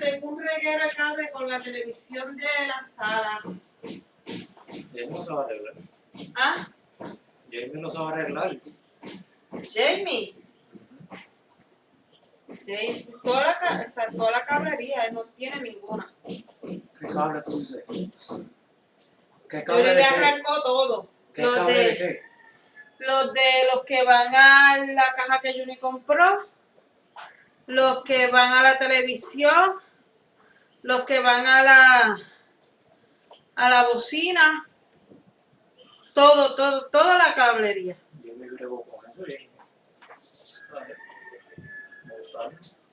tengo un reguero de cable con la televisión de la sala. Jamie lo sabe arreglar. ¿Ah? Jamie lo sabe arreglar. Jamie. Jamie, toda la, o sea, toda la cablería, él no tiene ninguna. ¿Qué cable tú dices? ¿Qué Yo cable le de qué? arrancó todo. ¿Qué Los cable de, de qué? los de los que van a la caja que Juni compró, los que van a la televisión, los que van a la a la bocina, todo, todo, toda la cablería. Jamie bregó con eso. Me.